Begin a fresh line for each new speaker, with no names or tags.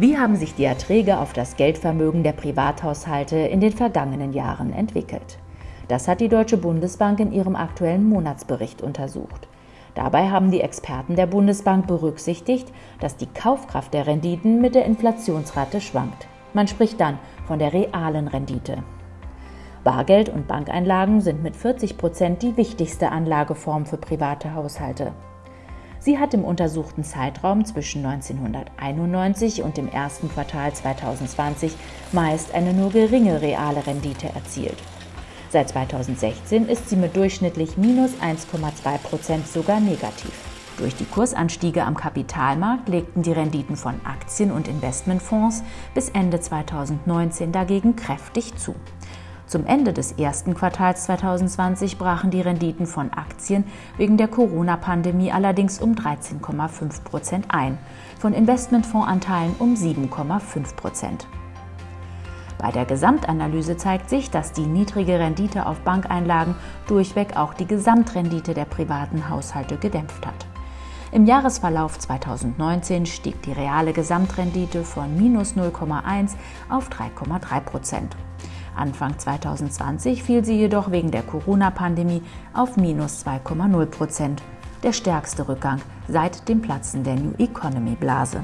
Wie haben sich die Erträge auf das Geldvermögen der Privathaushalte in den vergangenen Jahren entwickelt? Das hat die Deutsche Bundesbank in ihrem aktuellen Monatsbericht untersucht. Dabei haben die Experten der Bundesbank berücksichtigt, dass die Kaufkraft der Renditen mit der Inflationsrate schwankt. Man spricht dann von der realen Rendite. Bargeld und Bankeinlagen sind mit 40 Prozent die wichtigste Anlageform für private Haushalte. Sie hat im untersuchten Zeitraum zwischen 1991 und dem ersten Quartal 2020 meist eine nur geringe reale Rendite erzielt. Seit 2016 ist sie mit durchschnittlich minus 1,2 Prozent sogar negativ. Durch die Kursanstiege am Kapitalmarkt legten die Renditen von Aktien und Investmentfonds bis Ende 2019 dagegen kräftig zu. Zum Ende des ersten Quartals 2020 brachen die Renditen von Aktien wegen der Corona-Pandemie allerdings um 13,5 Prozent ein, von Investmentfondsanteilen um 7,5 Prozent. Bei der Gesamtanalyse zeigt sich, dass die niedrige Rendite auf Bankeinlagen durchweg auch die Gesamtrendite der privaten Haushalte gedämpft hat. Im Jahresverlauf 2019 stieg die reale Gesamtrendite von minus 0,1 auf 3,3 Prozent. Anfang 2020 fiel sie jedoch wegen der Corona-Pandemie auf minus 2,0 Prozent, der stärkste Rückgang seit dem Platzen der New Economy-Blase.